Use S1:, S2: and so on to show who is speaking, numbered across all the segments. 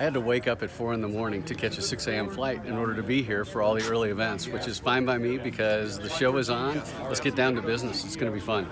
S1: I had to wake up at 4 in the morning to catch a 6 a.m. flight in order to be here for all the early events, which is fine by me because the show is on. Let's get down to business. It's going to be fun.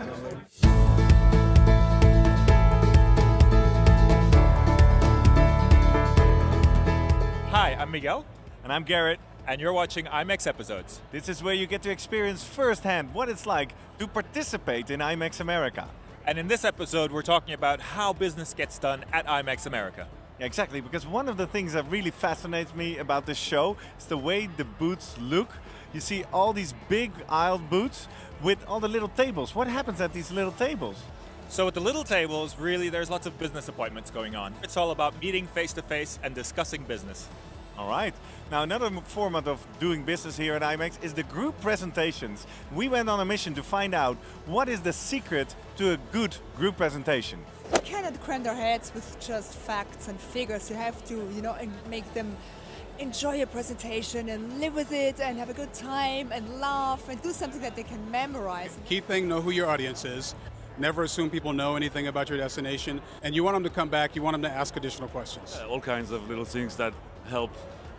S2: Hi, I'm Miguel,
S3: And I'm Garrett.
S2: and you're watching IMEX episodes.
S3: This is where you get to experience firsthand what it's like to participate in IMEX America.
S2: And in this episode, we're talking about how business gets done at IMEX America.
S3: Yeah, exactly, because one of the things that really fascinates me about this show is the way the booths look. You see all these big aisle booths with all the little tables. What happens at these little tables?
S2: So at the little tables, really, there's lots of business appointments going on. It's all about meeting face to face and discussing business.
S3: All right. Now, another format of doing business here at IMEX is the group presentations. We went on a mission to find out what is the secret to a good group presentation.
S4: You cannot cram their heads with just facts and figures. You have to, you know, and make them enjoy your presentation and live with it and have a good time and laugh and do something that they can memorize.
S5: Key thing, know who your audience is. Never assume people know anything about your destination. And you want them to come back, you want them to ask additional questions.
S6: Uh, all kinds of little things that help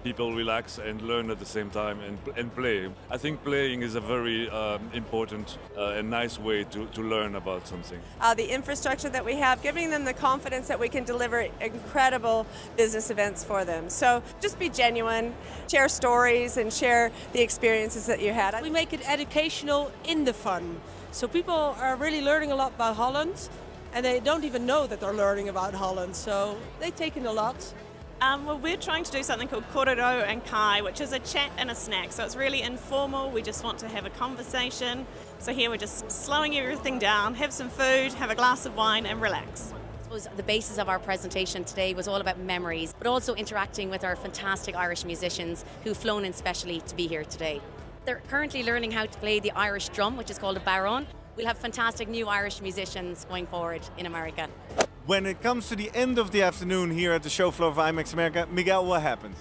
S6: people relax and learn at the same time and, and play. I think playing is a very um, important uh, and nice way to, to learn about something.
S7: uh, the infrastructure that we have, giving them the confidence that we can deliver incredible business events for them. So just be genuine, share stories, and share the experiences that you had.
S8: We make it educational in the fun. So people are really learning a lot about Holland and they don't even know that they're learning about Holland. So they take in a lot.
S9: Um, well, we're trying to do something called Korero and Kai, which is a chat and a snack. So it's really informal. We just want to have a conversation. So here we're just slowing everything down, have some food, have a glass of wine, and relax.
S10: suppose the basis of our presentation today was all about memories, but also interacting with our fantastic Irish musicians who've flown in specially to be here today. They're currently learning how to play the Irish drum, which is called a bodhrán. We'll have fantastic new Irish musicians going forward in America.
S3: When it comes to the end of the afternoon here at the show floor of IMEX America, Miguel, what happens?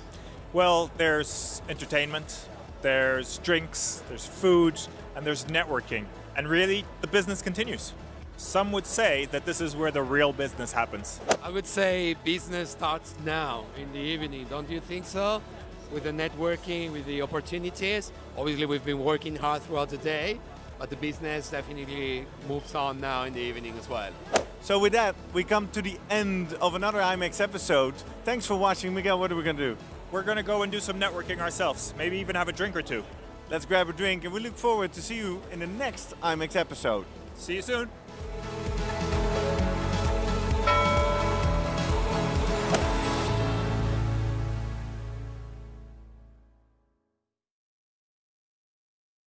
S2: Well, there's entertainment, there's drinks, there's food, and there's networking. And really, the business continues. Some would say that this is where the real business happens.
S11: I would say business starts now in the evening, don't you think so? With the networking, with the opportunities. Obviously, we've been working hard throughout the day, but the business definitely moves on now in the evening as well.
S3: So with that, we come to the end of another IMEX episode. Thanks for watching. Miguel, what are we going to do?
S2: We're going to go and do some networking ourselves, maybe even have a drink or two.
S3: Let's grab a drink and we look forward to see you in the next IMEX episode.
S2: See you soon.